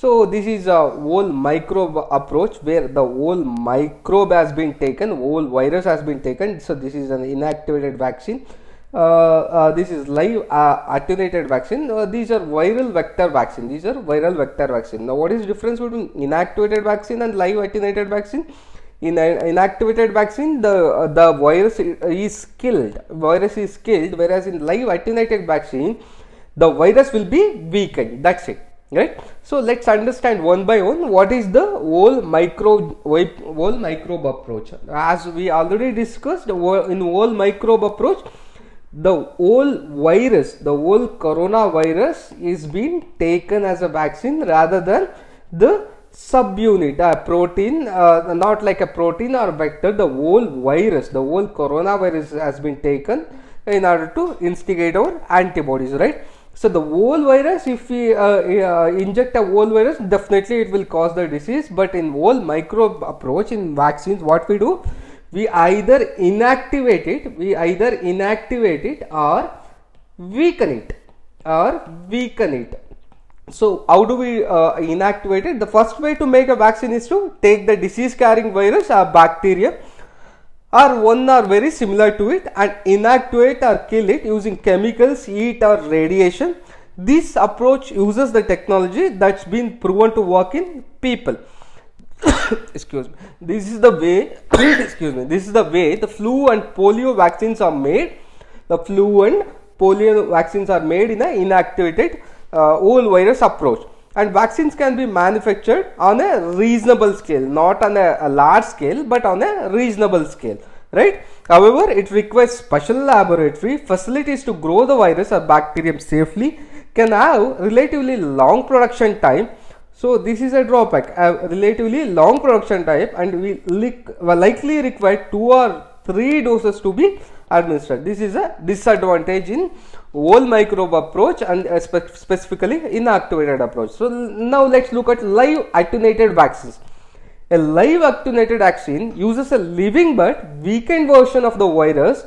So this is a whole microbe approach where the whole microbe has been taken, whole virus has been taken. So this is an inactivated vaccine. Uh, uh, this is live uh, attenuated vaccine. Uh, these are viral vector vaccine. These are viral vector vaccine. Now, what is difference between inactivated vaccine and live attenuated vaccine? In an inactivated vaccine, the uh, the virus is killed. Virus is killed, whereas in live attenuated vaccine, the virus will be weakened. That's it right? So let's understand one by one what is the whole micro whole microbe approach. As we already discussed in whole microbe approach the whole virus the whole coronavirus is being taken as a vaccine rather than the subunit a protein uh, not like a protein or vector the whole virus the whole coronavirus has been taken in order to instigate our antibodies right so the whole virus, if we uh, uh, inject a whole virus, definitely it will cause the disease. But in whole microbe approach in vaccines, what we do, we either inactivate it, we either inactivate it or weaken it or weaken it. So how do we uh, inactivate it? The first way to make a vaccine is to take the disease carrying virus or bacteria or one are very similar to it and inactivate or kill it using chemicals, heat or radiation. This approach uses the technology that's been proven to work in people. excuse me. This is the way, excuse me, this is the way the flu and polio vaccines are made. The flu and polio vaccines are made in an inactivated uh, whole virus approach and vaccines can be manufactured on a reasonable scale not on a, a, large scale but on a reasonable scale right? However it requires special laboratory facilities to grow the virus or bacterium safely can have relatively long production time. So this is a drawback a relatively long production time and we likely require two or three doses to be administered. This is a disadvantage in whole microbe approach and uh, spe specifically inactivated approach. So now let's look at live attenuated vaccines. A live attenuated vaccine uses a living but weakened version of the virus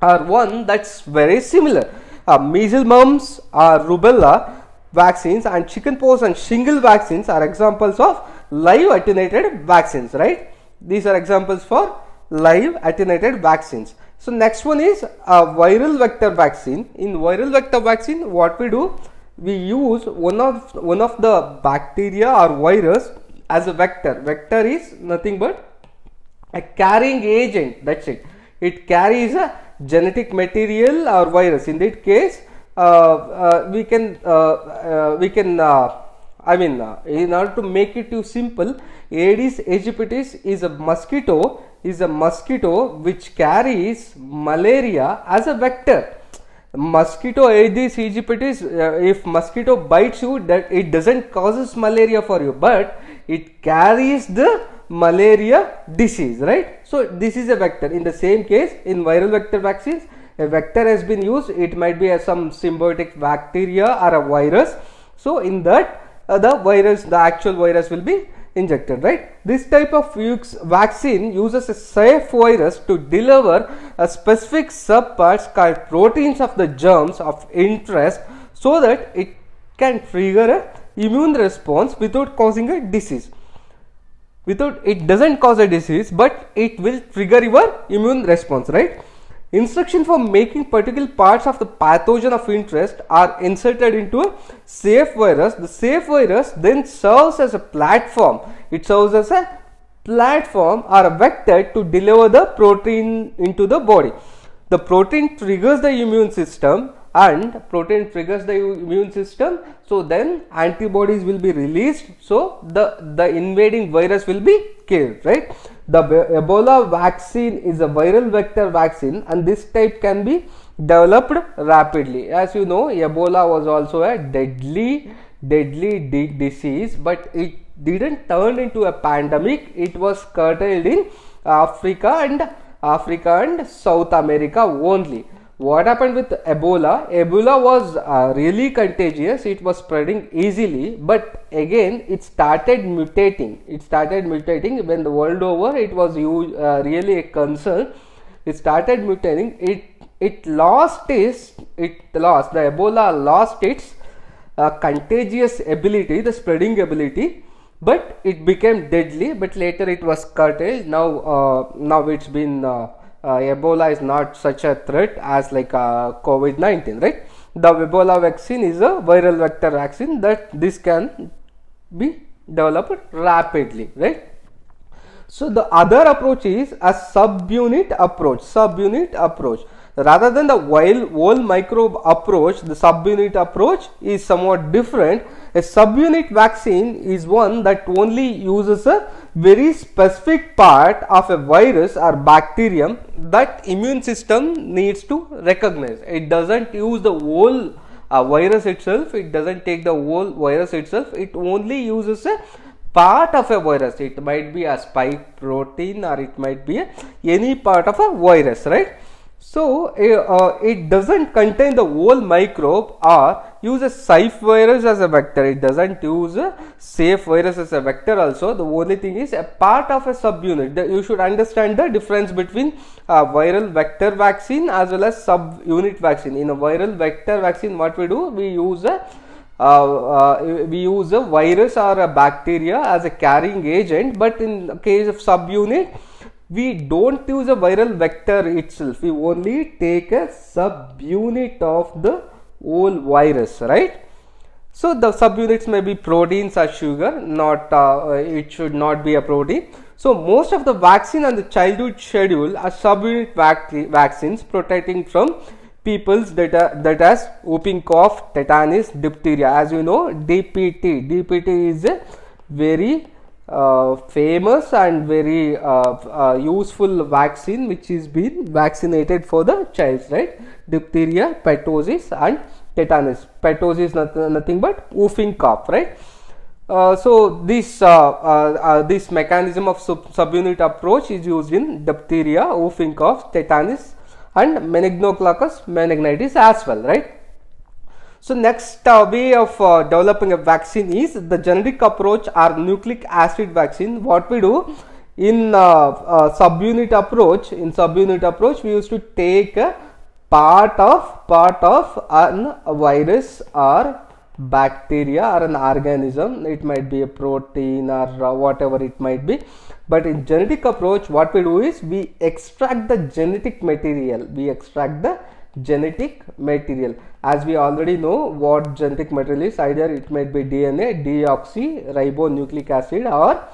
or one that's very similar. Uh, measles, mumps or rubella vaccines and chickenpox and shingle vaccines are examples of live attenuated vaccines, right? These are examples for live attenuated vaccines. So next one is a viral vector vaccine. In viral vector vaccine, what we do, we use one of one of the bacteria or virus as a vector. Vector is nothing but a carrying agent. That's it. It carries a genetic material or virus. In that case, uh, uh, we can uh, uh we can uh, I mean, uh, in order to make it too simple, Aedes aegypti is a mosquito is a mosquito which carries malaria as a vector. Mosquito Aedes aegypti, uh, if mosquito bites you, that it doesn't causes malaria for you, but it carries the malaria disease, right? So this is a vector. In the same case, in viral vector vaccines, a vector has been used. It might be some symbiotic bacteria or a virus. So in that, uh, the virus, the actual virus will be injected right? This type of vaccine uses a safe virus to deliver a specific subparts called proteins of the germs of interest so that it can trigger a immune response without causing a disease. Without it doesn't cause a disease but it will trigger your immune response right Instruction for making particular parts of the pathogen of interest are inserted into a safe virus. The safe virus then serves as a platform. It serves as a platform or a vector to deliver the protein into the body. The protein triggers the immune system and protein triggers the immune system. So then antibodies will be released. So the the invading virus will be killed right? The ebola vaccine is a viral vector vaccine and this type can be developed rapidly. As you know ebola was also a deadly deadly disease but it didn't turn into a pandemic. It was curtailed in africa and africa and south america only what happened with ebola? Ebola was uh, really contagious. It was spreading easily but again it started mutating. It started mutating. When the world over it was uh, really a concern. It started mutating. It it lost its it lost the ebola lost its uh, contagious ability, the spreading ability, but it became deadly. But later it was curtailed. Now, uh, now it's been uh, Ebola is not such a threat as like uh, COVID nineteen, right? The Ebola vaccine is a viral vector vaccine that this can be developed rapidly, right? So the other approach is a subunit approach, subunit approach. Rather than the wild whole microbe approach, the subunit approach is somewhat different. A subunit vaccine is one that only uses a very specific part of a virus or bacterium that immune system needs to recognize. It doesn't use the whole uh, virus itself, it doesn't take the whole virus itself, it only uses a part of a virus. It might be a spike protein or it might be any part of a virus right so uh, it doesn't contain the whole microbe or use a safe virus as a vector. It doesn't use a safe virus as a vector also. The only thing is a part of a subunit. You should understand the difference between a viral vector vaccine as well as subunit vaccine. In a viral vector vaccine what we do? We use a uh, uh, we use a virus or a bacteria as a carrying agent but in case of subunit we don't use a viral vector itself. We only take a subunit of the whole virus right? So the subunits may be proteins or sugar not uh, it should not be a protein. So most of the vaccine on the childhood schedule are subunit vac vaccines protecting from peoples that are, that has whooping cough tetanus diphtheria. As you know dpt dpt is a very uh, famous and very uh, uh, useful vaccine which is been vaccinated for the child right? Diphtheria pertussis and tetanus. Pertussis nothing, nothing but whooping cough right? Uh, so this uh, uh, this mechanism of sub subunit approach is used in diphtheria whooping cough tetanus and meningococcus meningitis as well right so next uh, way of uh, developing a vaccine is the genetic approach or nucleic acid vaccine. What we do in uh, uh, subunit approach, in subunit approach, we used to take a part of part of an virus or bacteria or an organism. It might be a protein or uh, whatever it might be. But in genetic approach, what we do is we extract the genetic material. We extract the genetic material as we already know what genetic material is either it might be DNA, deoxyribonucleic acid or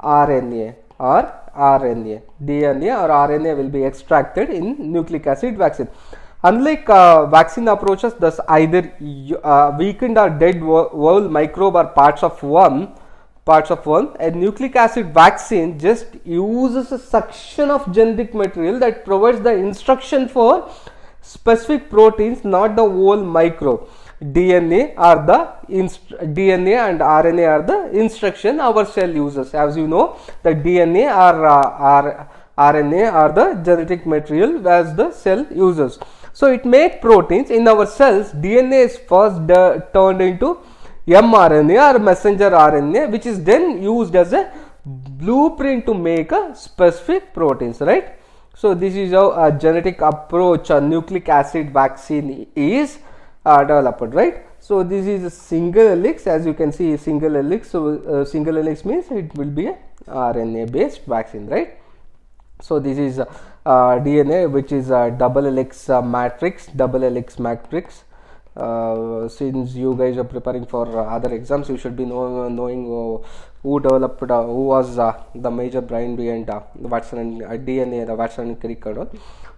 RNA or RNA. DNA or RNA will be extracted in nucleic acid vaccine. Unlike uh, vaccine approaches, thus either uh, weakened or dead whole microbe or parts of one parts of one a nucleic acid vaccine just uses a section of genetic material that provides the instruction for specific proteins not the whole microbe DNA are the DNA and RNA are the instruction our cell uses as you know the DNA or uh, RNA are the genetic material as the cell uses. So it make proteins in our cells DNA is first turned into mRNA or messenger RNA which is then used as a blueprint to make a specific proteins right. So this is how a genetic approach a nucleic acid vaccine is uh, developed, right? So this is a single helix as you can see single helix. So uh, single helix means it will be a RNA based vaccine, right? So this is uh, DNA which is a double helix uh, matrix, double helix matrix. Uh, since you guys are preparing for other exams, you should be know, knowing uh, who developed, uh, who was uh, the major brain behind uh, Watson and DNA, the Watson and Crick and.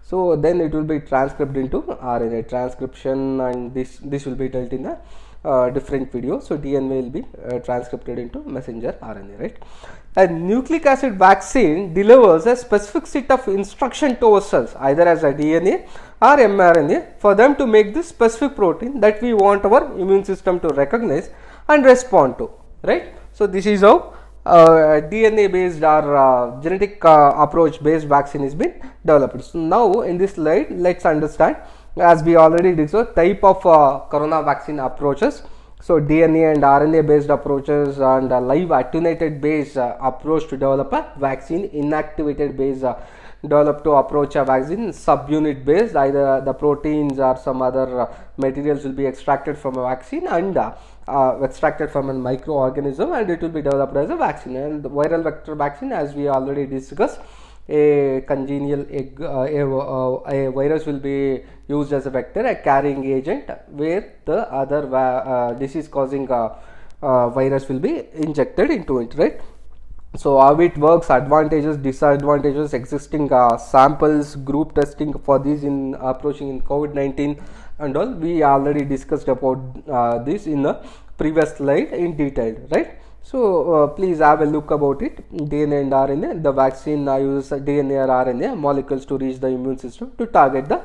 So then it will be transcribed into RNA transcription, and this this will be dealt in a uh, different video. So DNA will be uh, transcribed into messenger RNA, right? A nucleic acid vaccine delivers a specific set of instruction to our cells, either as a DNA or mRNA, for them to make this specific protein that we want our immune system to recognize and respond to, right? So this is how uh, DNA based or uh, genetic uh, approach based vaccine is been developed. So now in this slide, let's understand as we already discussed type of uh, corona vaccine approaches. So DNA and RNA based approaches and live attenuated based uh, approach to develop a vaccine, inactivated based develop to approach a vaccine subunit based either the proteins or some other uh, materials will be extracted from a vaccine and uh, uh, extracted from a microorganism and it will be developed as a vaccine and viral vector vaccine as we already discussed a congenial egg, uh, a, uh, a, virus will be used as a vector a carrying agent where the other uh, disease causing uh, uh, virus will be injected into it right? So how it works advantages disadvantages existing uh, samples group testing for these in approaching in covid-19 and all. We already discussed about this in the previous slide in detail right so uh, please have a look about it. DNA and RNA. The vaccine uses DNA or RNA molecules to reach the immune system to target the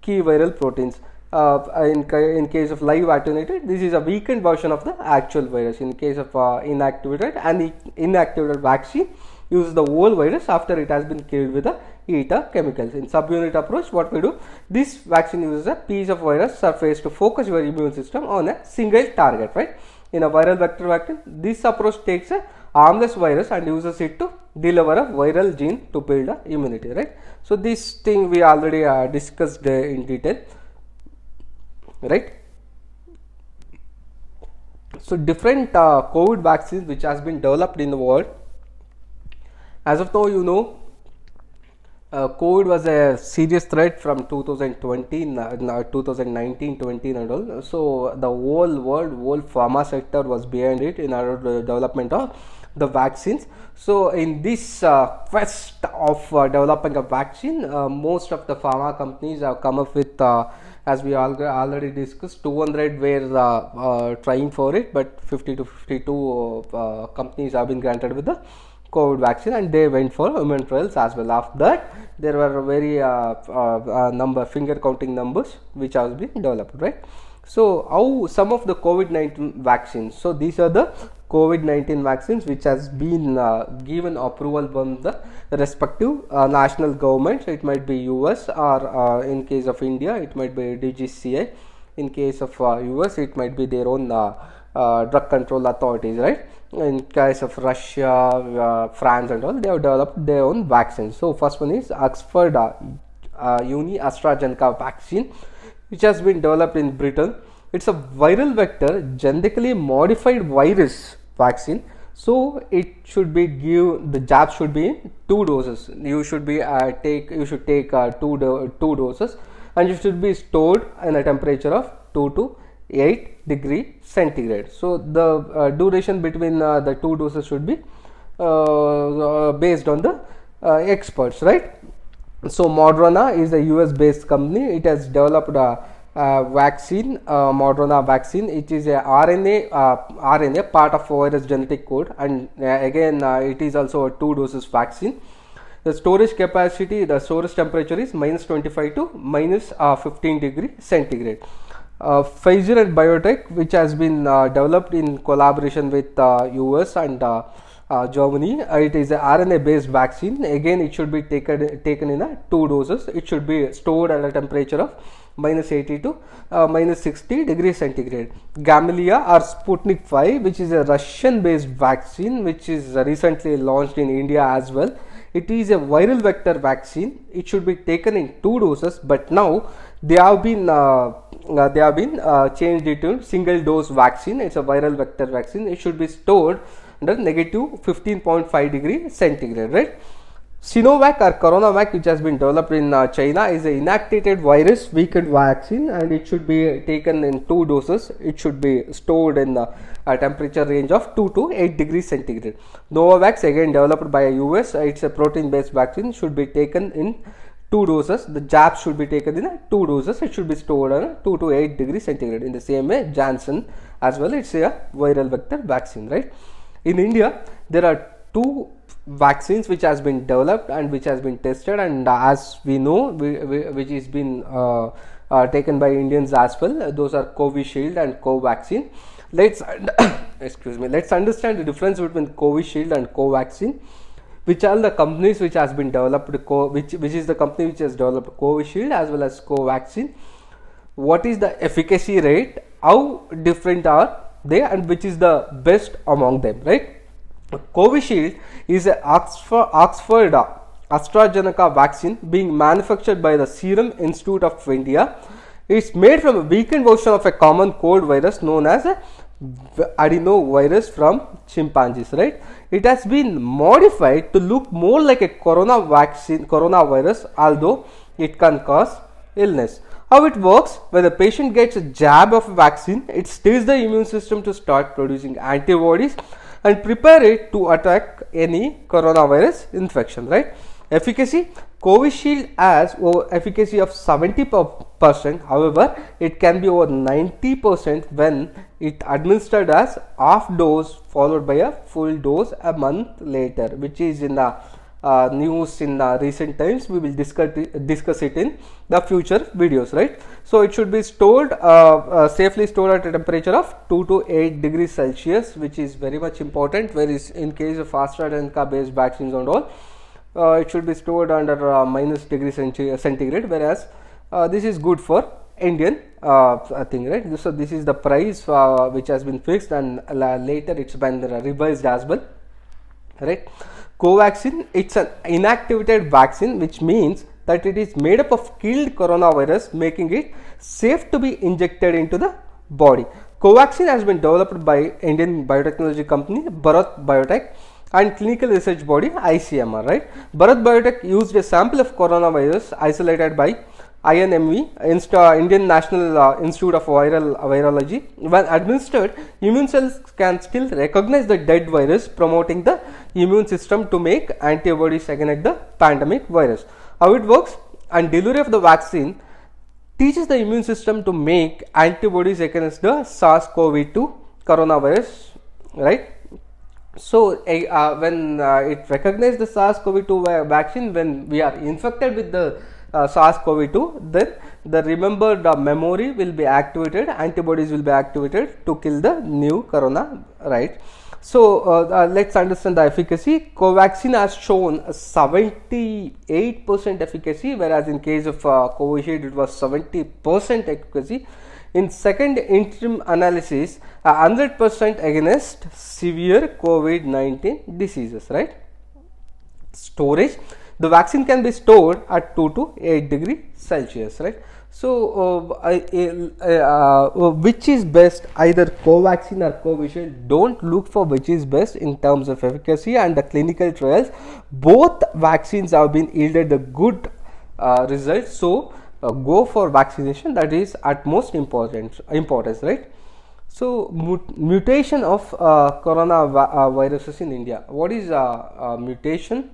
key viral proteins. Uh, in, in case of live attenuated, this is a weakened version of the actual virus. In case of uh, inactivated and inactivated vaccine, uses the whole virus after it has been killed with the ETA chemicals. In subunit approach, what we do, this vaccine uses a piece of virus surface to focus your immune system on a single target, right? In a viral vector vaccine. This approach takes a harmless virus and uses it to deliver a viral gene to build a immunity, right. So, this thing we already uh, discussed uh, in detail, right. So, different uh, COVID vaccines which has been developed in the world. As of now, you know uh, COVID was a serious threat from 2020, uh, 2019, 20 and all. So the whole world, whole pharma sector was behind it in our development of the vaccines. So in this uh, quest of uh, developing a vaccine, uh, most of the pharma companies have come up with, uh, as we already discussed, 200 were trying for it, but 50 to 52 companies have been granted with the COVID vaccine and they went for human trials as well. After that, there were very uh, uh, uh, number finger counting numbers which has been developed, right? So, how some of the COVID-19 vaccines? So, these are the COVID-19 vaccines which has been uh, given approval from the respective uh, national governments. It might be US or uh, in case of India, it might be DGCA. In case of US, it might be their own drug control authorities, right? in case of Russia, uh, France and all, they have developed their own vaccines. So first one is Oxford uh, uh, Uni AstraZeneca vaccine, which has been developed in Britain. It's a viral vector, genetically modified virus vaccine. So it should be give the jab should be two doses. You should be uh, take you should take uh, two do two doses, and it should be stored in a temperature of two to 8 degree centigrade. So, the uh, duration between uh, the two doses should be uh, uh based on the uh, experts, right. So, Moderna is a US based company. It has developed a, vaccine, Moderna vaccine. It is a RNA, RNA part of virus genetic code and again it is also a two doses vaccine. The storage capacity, the storage temperature is minus 25 to minus, 15 degree centigrade uh, Pfizer and BioNTech, which has been uh, developed in collaboration with uh, US and uh, uh, Germany. it is a RNA based vaccine. Again, it should be taken taken in a two doses. It should be stored at a temperature of minus 80 to uh, minus 60 degrees centigrade. Gamaleya or Sputnik 5, which is a Russian based vaccine, which is recently launched in India as well. It is a viral vector vaccine. It should be taken in two doses, but now they have been uh, uh, they have been uh, changed into single dose vaccine. It's a viral vector vaccine. It should be stored under negative 15.5 degree centigrade, right? Sinovac or Coronavac, which has been developed in uh, China, is an inactivated virus weakened vaccine, and it should be taken in two doses. It should be stored in a temperature range of 2 to 8 degrees centigrade. Novavax, again developed by US, it's a protein based vaccine, should be taken in two doses the jab should be taken in two doses. It should be stored on 2 to 8 degrees centigrade in the same way janssen as well. It's a viral vector vaccine right? In india there are two vaccines which has been developed and which has been tested and as we know we, we, which is been uh, uh, taken by indians as well those are covishield and covaxin. Let's excuse me let's understand the difference between covishield and covaxin which are the companies which has been developed which which is the company which has developed Covishield as well as Covaxin. What is the efficacy rate? How different are they and which is the best among them right? Covishield is a Oxford Oxford AstraZeneca vaccine being manufactured by the Serum Institute of India. It's made from a weakened version of a common cold virus known as a adenovirus from chimpanzees, right? It has been modified to look more like a corona vaccine, coronavirus, although it can cause illness. How it works, when the patient gets a jab of a vaccine, it stirs the immune system to start producing antibodies and prepare it to attack any coronavirus infection, right? Efficacy, Covishield has efficacy of 70 percent. However, it can be over 90 percent when it administered as half dose followed by a full dose a month later, which is in the uh, news in uh, recent times we will discuss it, discuss it in the future videos right so it should be stored uh, uh safely stored at a temperature of 2 to 8 degrees celsius which is very much important whereas in case of AstraZeneca based vaccines and all it should be stored under uh, minus degree centigrade whereas uh, this is good for Indian uh, thing right? So this is the price uh, which has been fixed and later it's been revised as well right? Covaxin it's an inactivated vaccine which means that it is made up of killed coronavirus making it safe to be injected into the body. Covaxin has been developed by Indian biotechnology company Bharat Biotech and clinical research body ICMR, right. Bharat Biotech used a sample of coronavirus isolated by INMV, Insta, Indian National uh, Institute of Viral Virology. When administered, immune cells can still recognize the dead virus, promoting the immune system to make antibodies against the pandemic virus. How it works? And delivery of the vaccine teaches the immune system to make antibodies against the SARS-CoV-2 coronavirus, right? So, uh, when uh, it recognizes the SARS-CoV-2 vaccine, when we are infected with the uh, SARS-CoV-2, then the remembered uh, memory will be activated, antibodies will be activated to kill the new corona, right. So, uh, uh let's understand the efficacy. Covaxin has shown 78 percent efficacy, whereas in case of uh, Covishield it was 70 percent efficacy in second interim analysis, 100% against severe COVID-19 diseases, right? Storage, the vaccine can be stored at 2 to 8 degree Celsius, right? So, uh, uh, uh, which is best either Covaxin or Covishield don't look for which is best in terms of efficacy and the clinical trials both vaccines have been yielded a good uh, results. So, uh, go for vaccination that is at most important importance right? So mut mutation of uh, corona uh, viruses in india. What is uh, uh, mutation?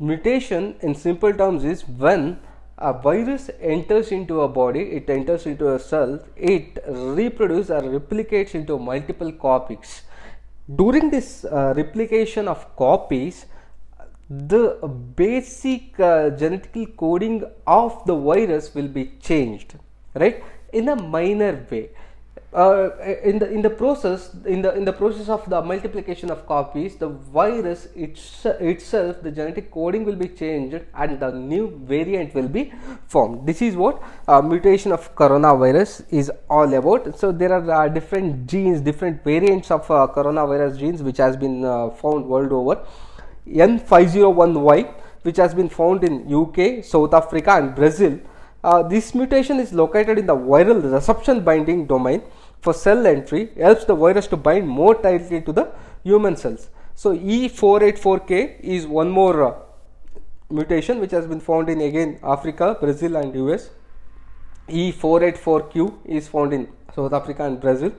Mutation in simple terms is when a virus enters into a body it enters into a cell it reproduces or replicates into multiple copies. During this uh, replication of copies the basic uh, genetical coding of the virus will be changed right? In a minor way. Uh, in the in the process in the in the process of the multiplication of copies the virus it's, itself the genetic coding will be changed and the new variant will be formed. This is what uh, mutation of coronavirus is all about. So there are uh, different genes different variants of uh, coronavirus genes which has been uh, found world over N501Y which has been found in UK, South Africa and Brazil. Uh, this mutation is located in the viral receptor binding domain for cell entry helps the virus to bind more tightly to the human cells. So, E484K is one more uh, mutation which has been found in again Africa, Brazil and US. E484Q is found in South Africa and Brazil.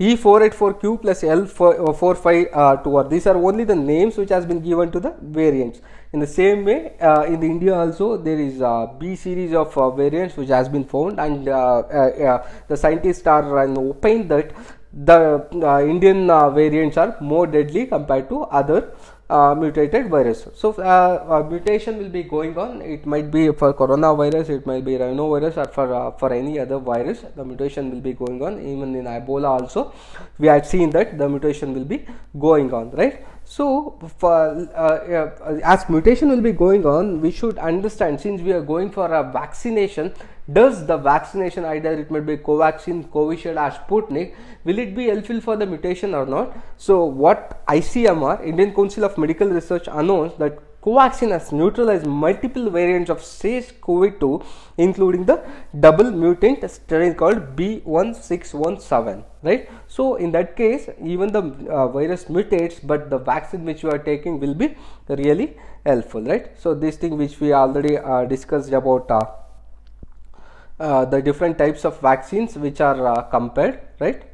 E484Q plus L45 uh, 2R. These are only the names which has been given to the variants. In the same way, uh, in the India also there is a B series of uh, variants which has been found and uh, uh, the scientists are uh, opined that the Indian variants are more deadly compared to other uh, mutated virus. So, uh, mutation will be going on. It might be for coronavirus, it might be rhinovirus, or for uh, for any other virus. The mutation will be going on. Even in Ebola also, we had seen that the mutation will be going on, right? So, for, uh, uh, as mutation will be going on, we should understand since we are going for a vaccination, does the vaccination either it might be covaxin covishield or sputnik will it be helpful for the mutation or not? So what icmr indian council of medical research announced that Covaxin has neutralized multiple variants of SARS-CoV-2 including the double mutant strain called B1617 right. So in that case even the uh, virus mutates but the vaccine which you are taking will be really helpful right. So this thing which we already uh, discussed about uh, uh the different types of vaccines which are uh, compared right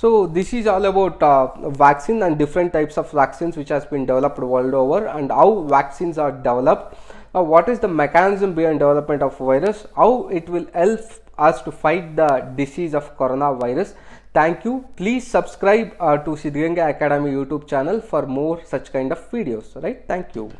so this is all about uh, vaccine and different types of vaccines which has been developed world over and how vaccines are developed. Uh, what is the mechanism behind development of virus? How it will help us to fight the disease of coronavirus. Thank you. Please subscribe uh, to Siddhganga Academy YouTube channel for more such kind of videos. Right. Thank you.